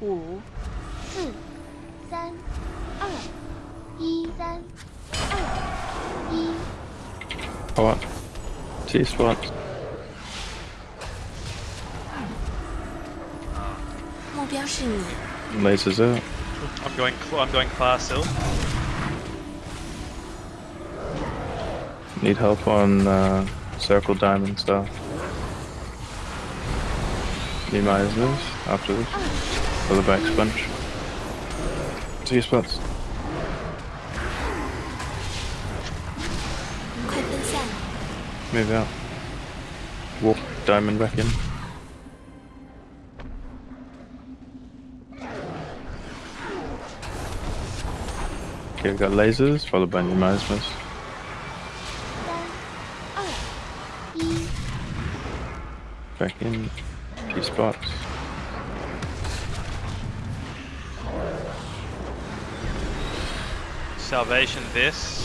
五、四、三、二、一、三、二、一。 Spot. T spot. 目标是你， Lasers out. I'm going. cl- I'm going class still. Need help on uh, circle diamond star. Need my this after this. For the back sponge. Two spots. Move out. Walk diamond back in. Okay, we've got lasers, followed by new miasmas. Back in, two spots. Salvation this.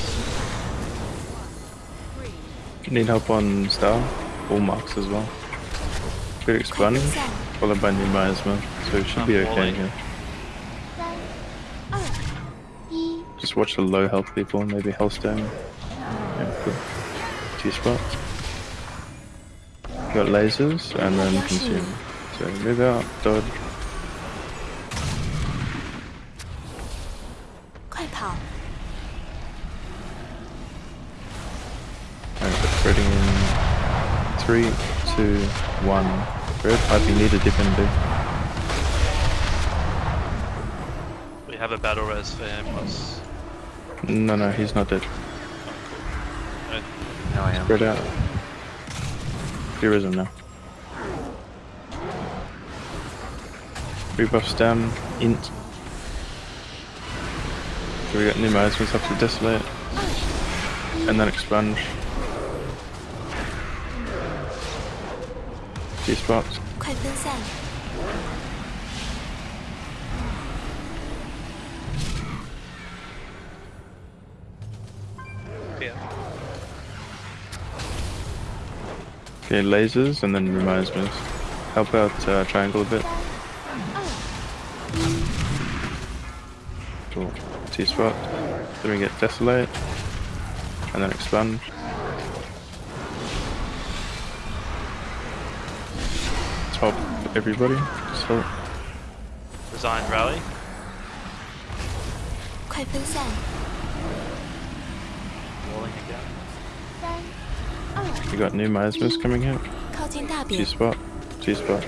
Need help on Star? All marks as well. Good expunge, followed by new as well, so it should I'm be oh, okay here. Just watch the low health people and maybe Healthstone. Yeah, cool. Two spots. Got lasers and then consume. So move out, dodge. Quick three, two, one. Spread. I think need a dip in B. We have a battle res for him. What's... No, no, he's not dead. Uh, No, I am. Spread out. Heroism now. Rebuff stem, int. So we got new miasmas have to desolate. And then expunge. T spots. 快分散， yeah. Okay, lasers and then pneumosmas. Help out uh, triangle a bit. Cool. T spot. Then we get desolate. And then expunge. Top everybody. So Resign rally. 快分散， Walling again. 三、二、 we got new miasmas coming out. 靠近大 T 饼， spot. T spot.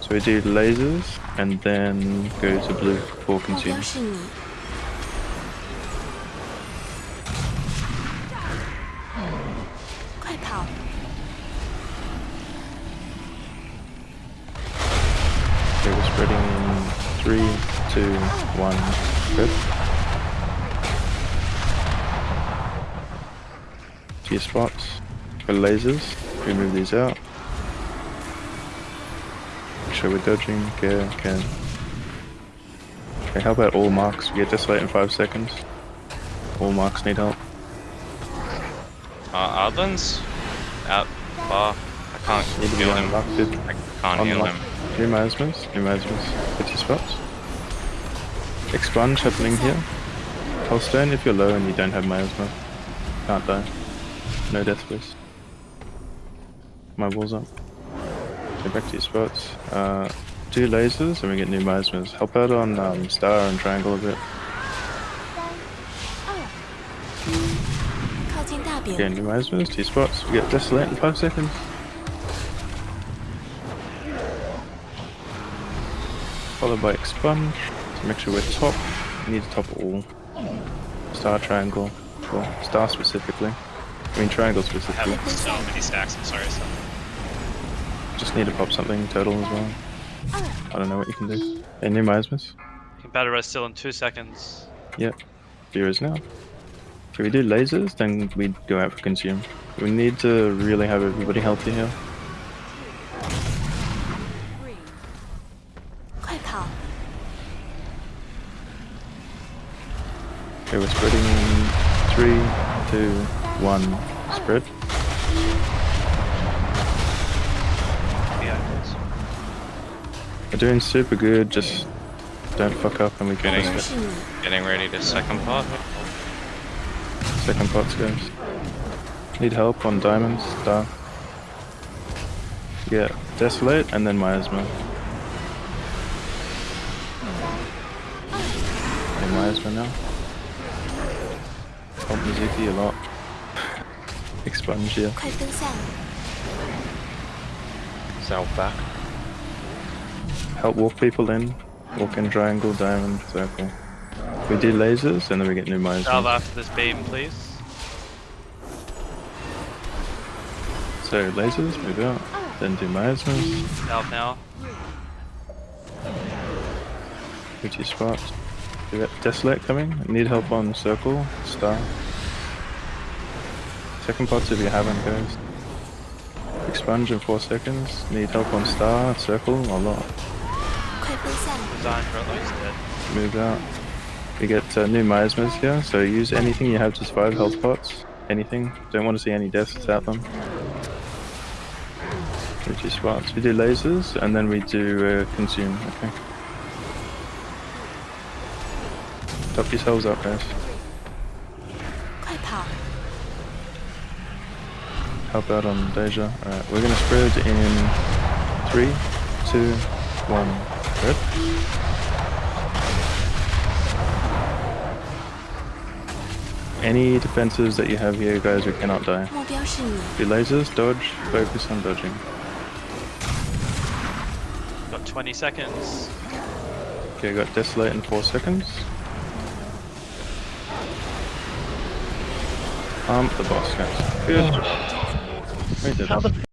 So we do lasers and then go to blue for 目 consume. Okay, we're spreading in three, two, one. Good. T spots. For lasers. We move these out. Make sure we're dodging. Okay, okay. Okay, how about all marks? We get this desolate in five seconds. All marks need help. Uh, Outlands? Out far. I can't Need to be heal him. I can't heal him. Three miasmas, three miasmas. 50 spots. Expunge happening here. Healthstone if you're low and you don't have miasma. Can't die. No death wish. My wall's up. Get back to your spots. Uh, two lasers and we get new miasmas. Help out on um, star and triangle a bit. Oh. Okay, new miasmas, two spots. We get desolate in five seconds. Followed by expunge. To make sure we're top. We need to top all. Star triangle. Well, star specifically. I mean triangle specifically. I have so many stacks. I'm sorry. So. Just need to pop something turtle as well. I don't know what you can do. Any new miasmas? You can battle res still in two seconds. Yep. Here is now. If we do lasers, then we go out for consume. We need to really have everybody healthy here. 快跑，Okay, we're spreading three, two, one, spread. We're doing super good, just don't fuck up and we can getting, getting ready to second part. Second part's guys. Need help on diamonds, star. Yeah, desolate and then miasma. lives now. Help Mizuki a lot. Expunge here. South back. Help walk people in. Walk in triangle, diamond, circle. We do lasers and then we get new mines. South after this beam, please. So lasers, move out. Then do miasmas. South now. Pretty spots. We got Desolate coming. Need help on circle. Star. Second pots if you haven't, guys. Expunge in 4 seconds. Need help on star, circle, a lot. Move out. We get uh, new miasmas here, so use anything you have to survive health pots. Anything. Don't want to see any deaths without them. We do spots. We do lasers, and then we do uh, consume. Okay. Top yourselves up, guys. Help out on Deja. Alright, we're gonna spread in three, two, one. Good. Any defenses that you have here, guys, you cannot die. Do lasers, dodge, focus on dodging. Got 20 seconds. Okay, got Desolate in 4 seconds. Pump the boss, guys. Good job. We did it.